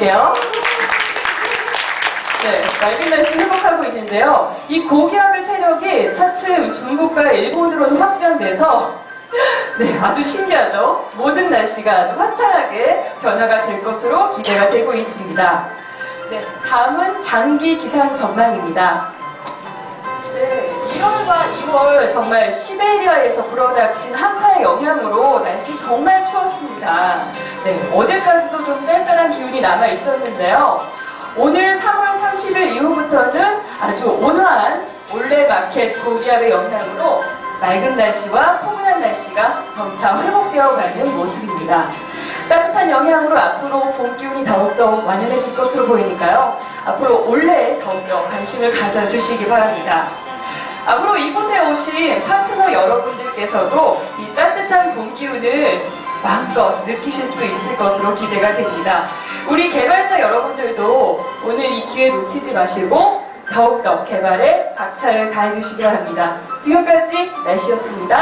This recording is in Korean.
드릴게요. 네, 맑은 날씨 회복하고 있는데요. 이 고기압의 세력이 차츰 중국과 일본으로도 확장돼서 네, 아주 신기하죠? 모든 날씨가 아주 화창하게 변화가 될 것으로 기대가 되고 있습니다. 네, 다음은 장기 기상 전망입니다. 네, 1월과 2월 정말 시베리아에서 불어닥친 한파의 영향으로 날씨 정말 추웠습니다. 네, 어제까지도 좀 쌀쌀한 남아 있었는데요. 오늘 3월 30일 이후부터는 아주 온화한 올레 마켓 고기압의 영향으로 맑은 날씨와 포근한 날씨가 점차 회복되어 가는 모습입니다. 따뜻한 영향으로 앞으로 봄 기운이 더욱더 완연해질 것으로 보이니까요. 앞으로 올해에 더욱더 관심을 가져주시기 바랍니다. 앞으로 이곳에 오신 파트너 여러분들께서도 이 따뜻한 봄 기운을 마음껏 느끼실 수 있을 것으로 기대가 됩니다. 우리 개발자 여러분들도 오늘 이 기회 놓치지 마시고 더욱더 개발에 박차를 가해주시기 바랍니다. 지금까지 날씨였습니다.